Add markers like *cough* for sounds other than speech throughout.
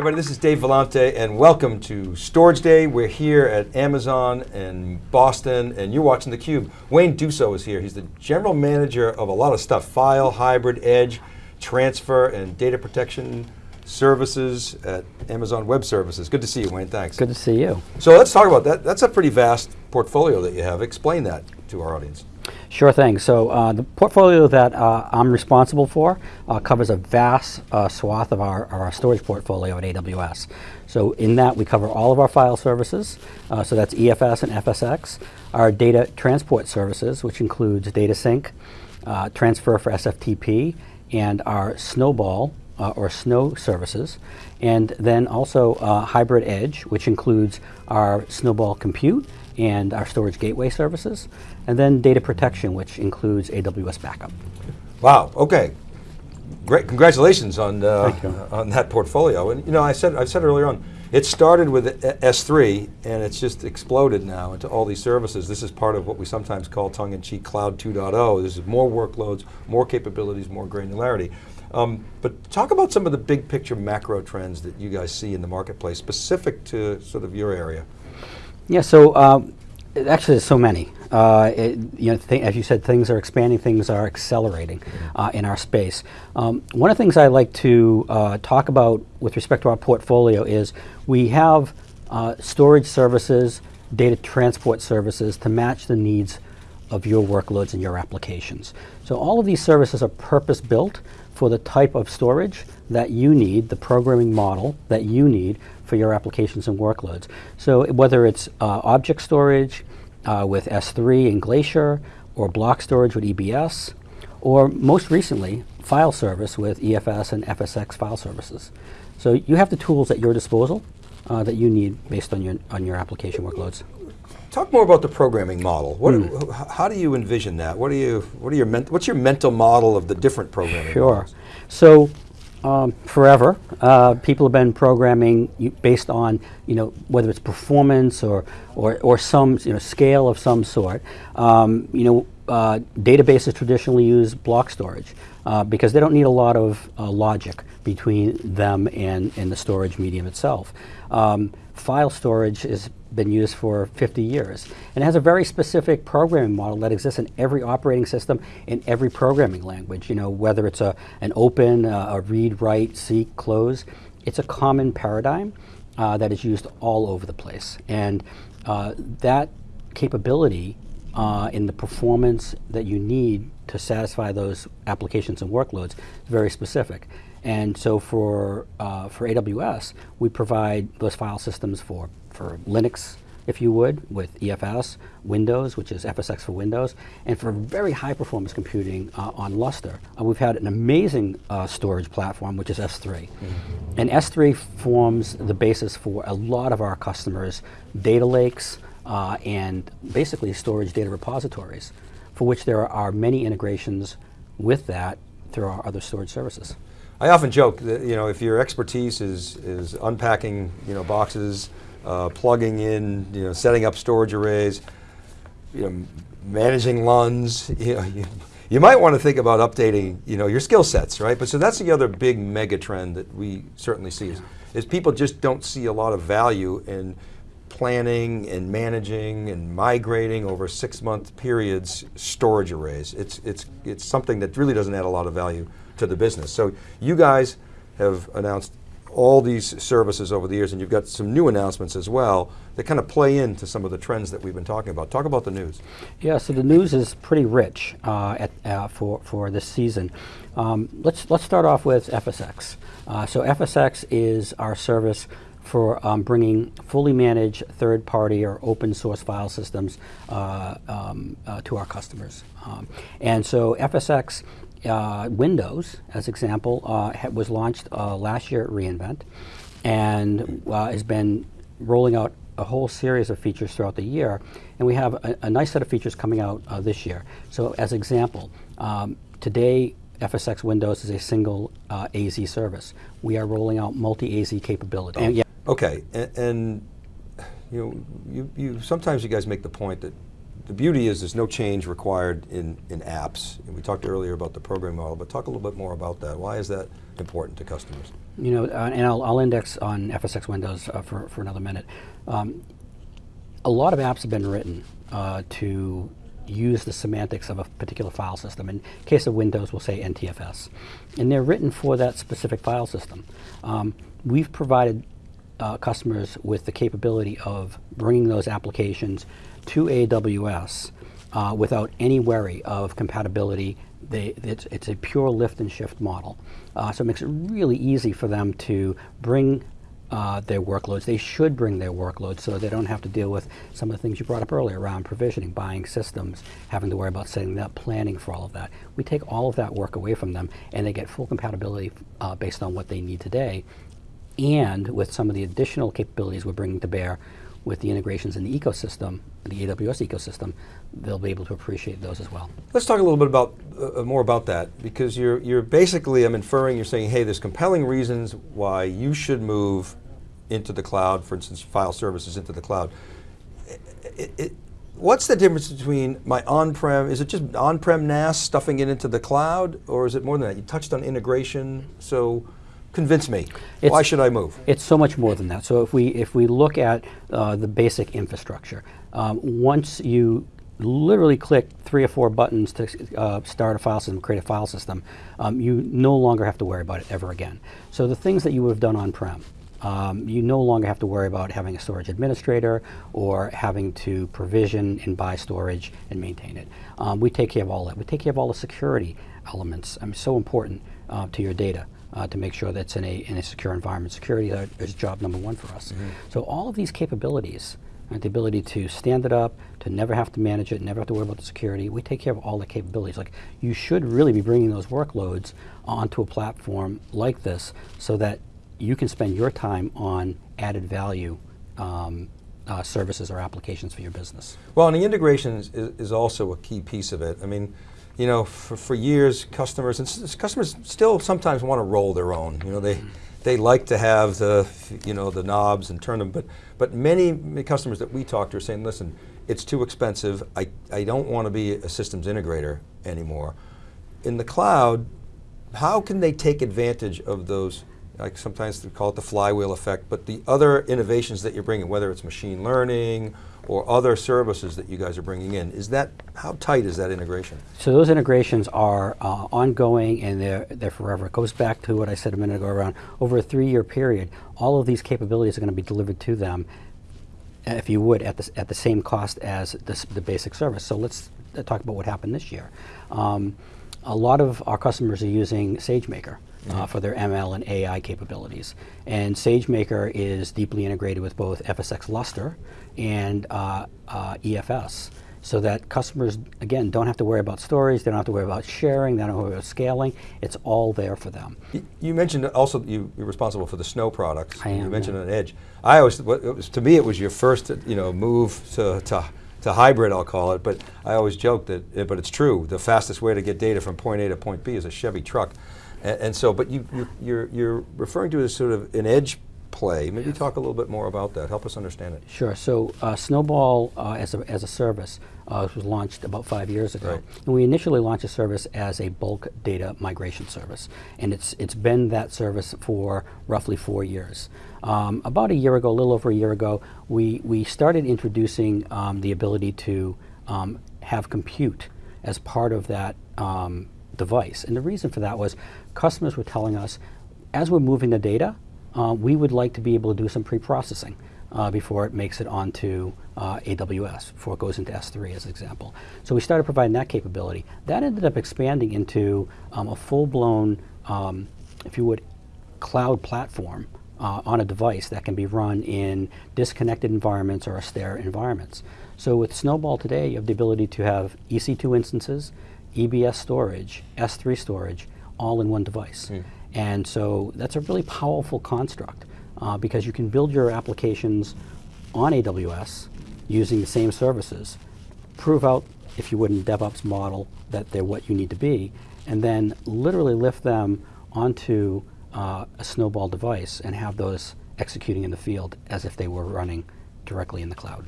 everybody, this is Dave Vellante and welcome to Storage Day. We're here at Amazon in Boston and you're watching theCUBE. Wayne Duso is here. He's the general manager of a lot of stuff, file, hybrid, edge, transfer, and data protection services at Amazon Web Services. Good to see you, Wayne, thanks. Good to see you. So let's talk about that. That's a pretty vast portfolio that you have. Explain that to our audience. Sure thing. So uh, the portfolio that uh, I'm responsible for uh, covers a vast uh, swath of our, our, storage portfolio at AWS. So in that we cover all of our file services, uh, so that's EFS and FSX, our data transport services, which includes data sync, uh, transfer for SFTP, and our Snowball or Snow services, and then also hybrid edge, which includes our Snowball compute and our storage gateway services, and then data protection, which includes AWS backup. Wow, okay. Great, congratulations on, uh, on that portfolio. And you know, I said, I said earlier on, it started with S3 and it's just exploded now into all these services. This is part of what we sometimes call tongue-in-cheek Cloud 2.0. This is more workloads, more capabilities, more granularity. Um, but talk about some of the big picture macro trends that you guys see in the marketplace specific to sort of your area. Yeah, so um, actually there's so many. Uh, it, you know, as you said, things are expanding, things are accelerating uh, in our space. Um, one of the things I like to uh, talk about with respect to our portfolio is we have uh, storage services, data transport services to match the needs of your workloads and your applications. So all of these services are purpose built for the type of storage that you need, the programming model that you need for your applications and workloads. So whether it's uh, object storage uh, with S3 and Glacier, or block storage with EBS, or most recently, file service with EFS and FSX file services. So you have the tools at your disposal uh, that you need based on your, on your application workloads. Talk more about the programming model. What, mm. How do you envision that? What are you, what are your what's your mental model of the different programming Sure. Models? So um, forever. Uh, people have been programming based on, you know, whether it's performance or, or, or some, you know, scale of some sort. Um, you know, uh, databases traditionally use block storage uh, because they don't need a lot of uh, logic between them and, and the storage medium itself. Um, file storage is been used for 50 years. And it has a very specific programming model that exists in every operating system, in every programming language. You know, whether it's a, an open, uh, a read, write, seek, close, it's a common paradigm uh, that is used all over the place. And uh, that capability uh, in the performance that you need to satisfy those applications and workloads is very specific. And so for, uh, for AWS, we provide those file systems for for Linux, if you would, with EFS, Windows, which is FSX for Windows, and for very high performance computing uh, on Lustre. Uh, we've had an amazing uh, storage platform, which is S3. Mm -hmm. And S3 forms the basis for a lot of our customers' data lakes uh, and basically storage data repositories, for which there are many integrations with that through our other storage services. I often joke that you know if your expertise is is unpacking you know boxes, uh, plugging in, you know, setting up storage arrays, you know, managing LUNs, *laughs* you know, you, you might want to think about updating, you know, your skill sets, right? But so that's the other big mega trend that we certainly see is, is people just don't see a lot of value in planning and managing and migrating over six month periods storage arrays. It's, it's, it's something that really doesn't add a lot of value to the business. So you guys have announced all these services over the years, and you've got some new announcements as well that kind of play into some of the trends that we've been talking about. Talk about the news. Yeah, so the news is pretty rich uh, at, uh, for, for this season. Um, let's, let's start off with FSX. Uh, so FSX is our service for um, bringing fully managed third-party or open source file systems uh, um, uh, to our customers. Um, and so FSX uh, Windows, as example, uh, was launched uh, last year at reInvent and uh, has been rolling out a whole series of features throughout the year. And we have a, a nice set of features coming out this year. So as example, um, today FSX Windows is a single uh, AZ service. We are rolling out multi-AZ capability. Oh. Yeah. Okay, and, and you know, you, you, sometimes you guys make the point that the beauty is there's no change required in, in apps. And we talked earlier about the program model, but talk a little bit more about that. Why is that important to customers? You know, uh, and I'll, I'll index on FSX Windows uh, for, for another minute. Um, a lot of apps have been written uh, to use the semantics of a particular file system. In case of Windows, we'll say NTFS. And they're written for that specific file system. Um, we've provided uh, customers with the capability of bringing those applications to AWS uh, without any worry of compatibility. They, it's, it's, a pure lift and shift model. Uh, so it makes it really easy for them to bring uh, their workloads. They should bring their workloads so they don't have to deal with some of the things you brought up earlier around provisioning, buying systems, having to worry about setting up, planning for all of that. We take all of that work away from them and they get full compatibility uh, based on what they need today and with some of the additional capabilities we're bringing to bear with the integrations in the ecosystem, the AWS ecosystem, they'll be able to appreciate those as well. Let's talk a little bit about uh, more about that because you're you're basically I'm inferring you're saying hey there's compelling reasons why you should move into the cloud, for instance file services into the cloud. It, it, what's the difference between my on-prem, is it just on-prem NAS stuffing it into the cloud or is it more than that? You touched on integration, so Convince me. It's, Why should I move? It's so much more than that. So if we if we look at uh, the basic infrastructure, um, once you literally click three or four buttons to uh, start a file system, create a file system, um, you no longer have to worry about it ever again. So the things that you would have done on-prem, um, you no longer have to worry about having a storage administrator or having to provision and buy storage and maintain it. Um, we take care of all that. We take care of all the security elements. I mean, so important uh, to your data uh, to make sure that's in a, in a secure environment. Security is job number one for us. Mm -hmm. So all of these capabilities, right, the ability to stand it up, to never have to manage it, never have to worry about the security, we take care of all the capabilities. Like you should really be bringing those workloads onto a platform like this so that you can spend your time on added value um, uh, services or applications for your business. Well, and the integration is, is also a key piece of it. I mean, you know, for, for years, customers, and customers still sometimes want to roll their own. You know, they, mm. they like to have the, you know, the knobs and turn them, but, but many, many customers that we talk to are saying, listen, it's too expensive. I, I don't want to be a systems integrator anymore. In the cloud, how can they take advantage of those, like sometimes they call it the flywheel effect, but the other innovations that you're bringing, whether it's machine learning or other services that you guys are bringing in. Is that, how tight is that integration? So those integrations are uh, ongoing and they're, they're forever. It goes back to what I said a minute ago around over a three year period, all of these capabilities are going to be delivered to them, if you would, at the, at the same cost as the, the basic service. So let's talk about what happened this year. Um, a lot of our customers are using SageMaker. Mm -hmm. uh, mm-hmm. for their ML and AI capabilities. And SageMaker is deeply integrated with both FSx Lustre and uh, uh, EFS so that customers, again, don't have to worry about storage, they don't have to worry about sharing, they don't have to worry about scaling, it's all there for them. You, you mentioned also you, are responsible for the Snow products. I am, You mentioned yeah. an Edge. I always, was, to me it was your first you know, move to, to, to hybrid, I'll call it, but I always joke that, but it's true, the fastest way to get data from point A to point B is a Chevy truck. And, and so, but you, you, you're, you're referring to as sort of an edge play. Maybe talk a little bit more about that. Help us understand it. Sure. So uh, Snowball uh, as, a, as a service uh, was launched about five years ago. Right. And we initially launched a service as a bulk data migration service. And it's, it's been that service for roughly four years. Um, about a year ago, a little over a year ago, we, we started introducing um, the ability to um, have compute as part of that um, device. And the reason for that was customers were telling us, as we're moving the data, uh, we would like to be able to do some pre-processing uh, before it makes it onto uh, AWS, before it goes into S3 as an example. So we started providing that capability. That ended up expanding into um, a full-blown, um, if you would, cloud platform uh, on a device that can be run in disconnected environments or austere environments. So with Snowball today, you have the ability to have EC2 instances, EBS storage, S3 storage, all in one device. Mm. And so that's a really powerful construct uh, because you can build your applications on AWS using the same services, prove out, if you would, in DevOps model that they're what you need to be, and then literally lift them onto uh, a Snowball device and have those executing in the field as if they were running directly in the cloud.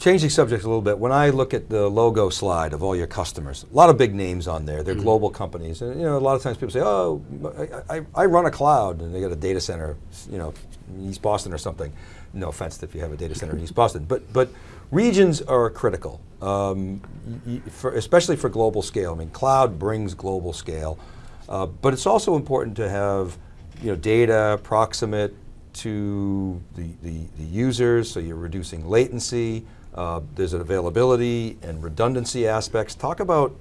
Changing subject a little bit, when I look at the logo slide of all your customers, a lot of big names on there, they're global companies, and you know, a lot of times people say, oh, I, I, I run a cloud, and they got a data center, you know, in East Boston or something. No offense if you have a data center in East Boston, but, but regions are critical, um, for, especially for global scale. I mean, cloud brings global scale, uh, but it's also important to have you know, data proximate to the, the, the users, so you're reducing latency, uh, there's an availability and redundancy aspects. Talk about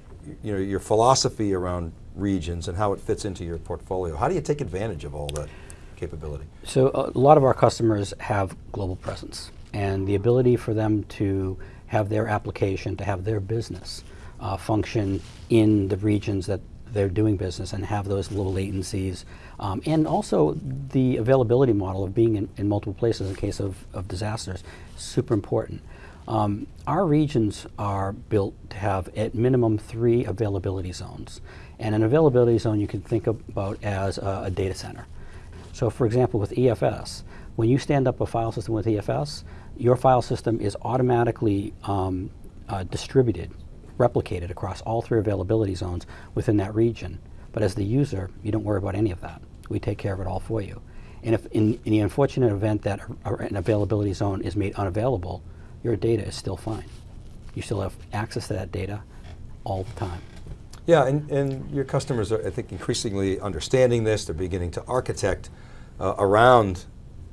you know, your philosophy around regions and how it fits into your portfolio. How do you take advantage of all that capability? So a lot of our customers have global presence, and the ability for them to have their application, to have their business uh, function in the regions that they're doing business and have those low latencies, um, and also the availability model of being in, in multiple places in case of, of disasters, super important. Um, our regions are built to have at minimum three availability zones. And an availability zone you can think about as a, a data center. So for example, with EFS, when you stand up a file system with EFS, your file system is automatically um, uh, distributed, replicated across all three availability zones within that region. But as the user, you don't worry about any of that. We take care of it all for you. And if in, in the unfortunate event that a- an availability zone is made unavailable, your data is still fine. You still have access to that data all the time. Yeah, and, and your customers are, I think, increasingly understanding this. They're beginning to architect uh, around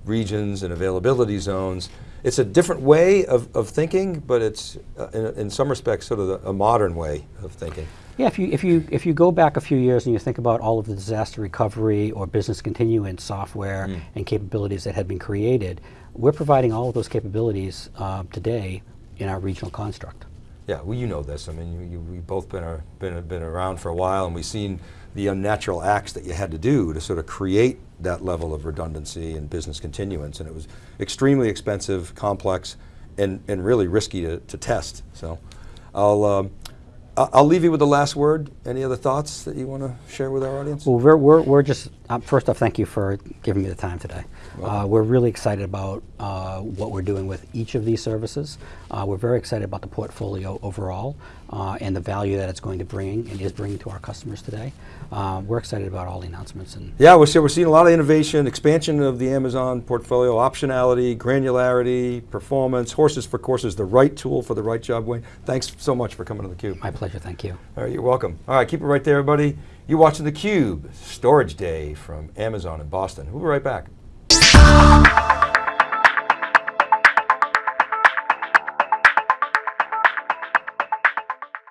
regions and availability zones. It's a different way of, of thinking, but it's, uh, in, in some respects, sort of the, a modern way of thinking. Yeah, if you, if, you, if you go back a few years and you think about all of the disaster recovery or business continuance software and capabilities that had been created, we're providing all of those capabilities uh, today in our regional construct. Yeah, well, you know this. I mean, you, you, we've both been, a, been, been around for a while, and we've seen the unnatural acts that you had to do to sort of create that level of redundancy and business continuance, and it was extremely expensive, complex, and, and really risky to, to test. So, I'll, um, I'll leave you with the last word. Any other thoughts that you want to share with our audience? Well, we're, we're, we're just, uh, first off, thank you for giving me the time today. Uh, we're really excited about uh, what we're doing with each of these services. Uh, we're very excited about the portfolio overall uh, and the value that it's going to bring and is bringing to our customers today. Uh, we're excited about all the announcements and Yeah, we're, see- we're seeing a lot of innovation, expansion of the Amazon portfolio, optionality, granularity, performance, horses for courses, the right tool for the right job, Wayne. Thanks so much for coming to theCUBE. my pleasure, thank you. All right, you're welcome. All right, keep it right there, everybody. You're watching theCUBE, Storage Day from Amazon in Boston. We'll be right back.